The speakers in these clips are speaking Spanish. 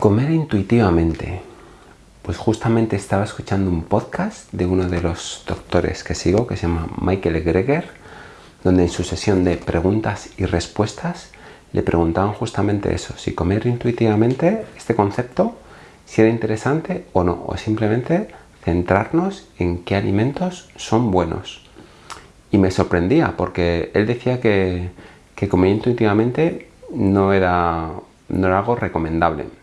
Comer intuitivamente. Pues justamente estaba escuchando un podcast de uno de los doctores que sigo, que se llama Michael Greger, donde en su sesión de preguntas y respuestas le preguntaban justamente eso, si comer intuitivamente, este concepto, si era interesante o no, o simplemente centrarnos en qué alimentos son buenos. Y me sorprendía porque él decía que, comer intuitivamente no era, no era algo recomendable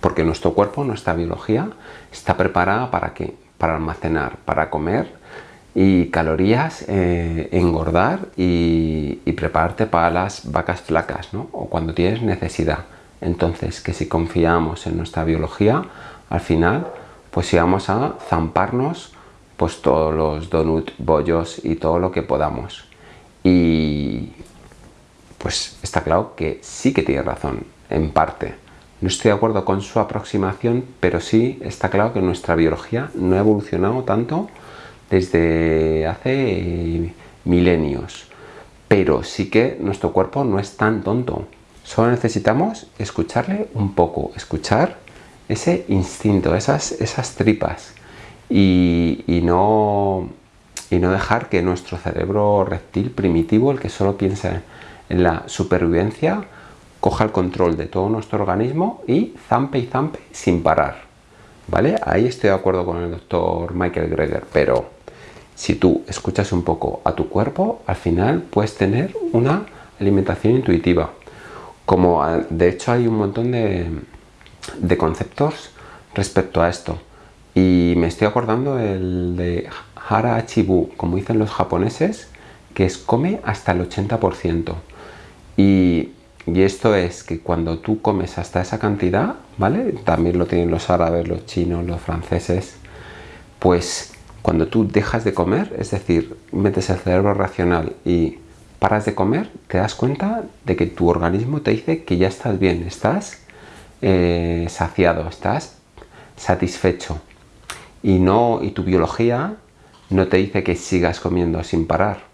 porque nuestro cuerpo, nuestra biología, está preparada para qué? Para almacenar, para comer y calorías, eh, engordar y, prepararte para las vacas flacas, ¿no? O cuando tienes necesidad. Entonces, que si confiamos en nuestra biología, al final, pues íbamos a zamparnos pues todos los donuts, bollos y todo lo que podamos. Y pues está claro que sí que tiene razón, en parte. No estoy de acuerdo con su aproximación, pero sí está claro que nuestra biología no ha evolucionado tanto desde hace milenios. Pero sí que nuestro cuerpo no es tan tonto. Solo necesitamos escucharle un poco, escuchar ese instinto, esas, esas tripas y, no, y no dejar que nuestro cerebro reptil primitivo, el que solo piensa en la supervivencia, coja el control de todo nuestro organismo y zampe y zampe sin parar. ¿Vale? Ahí estoy de acuerdo con el doctor Michael Greger, pero si tú escuchas un poco a tu cuerpo, al final puedes tener una alimentación intuitiva. Como de hecho hay un montón de, de conceptos respecto a esto. Y me estoy acordando el de Hara Achibu, como dicen los japoneses, que es come hasta el 80%. Y y esto es que cuando tú comes hasta esa cantidad, ¿vale? También lo tienen los árabes, los chinos, los franceses. Pues cuando tú dejas de comer, es decir, metes el cerebro racional y paras de comer, te das cuenta de que tu organismo te dice que ya estás bien, estás eh, saciado, estás satisfecho. Y, no, y tu biología no te dice que sigas comiendo sin parar.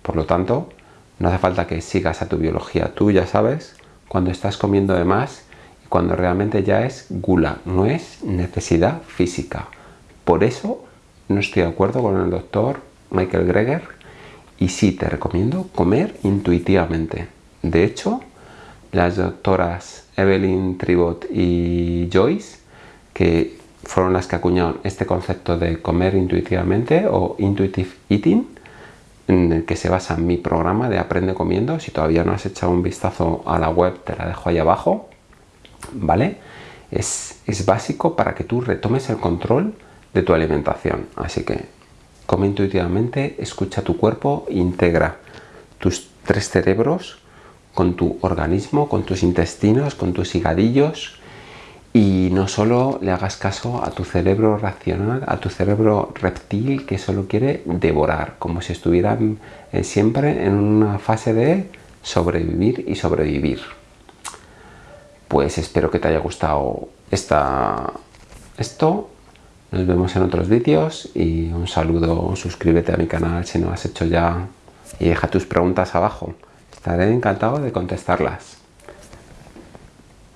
Por lo tanto, no hace falta que sigas a tu biología. Tú ya sabes cuando estás comiendo de más y cuando realmente ya es gula, no es necesidad física. Por eso no estoy de acuerdo con el doctor Michael Greger y sí te recomiendo comer intuitivamente. De hecho, las doctoras Evelyn Tribot y Joyce, que fueron las que acuñaron este concepto de comer intuitivamente o intuitive eating, en el que se basa mi programa de Aprende Comiendo. Si todavía no has echado un vistazo a la web, te la dejo ahí abajo. ¿Vale? Es, es básico para que tú retomes el control de tu alimentación. Así que come intuitivamente, escucha tu cuerpo, integra tus tres cerebros con tu organismo, con tus intestinos, con tus higadillos, y no solo le hagas caso a tu cerebro racional, a tu cerebro reptil que solo quiere devorar, como si estuvieran eh, siempre en una fase de sobrevivir y sobrevivir. Pues espero que te haya gustado esta, esto. Nos vemos en otros vídeos y un saludo, suscríbete a mi canal si no has hecho ya y deja tus preguntas abajo. Estaré encantado de contestarlas.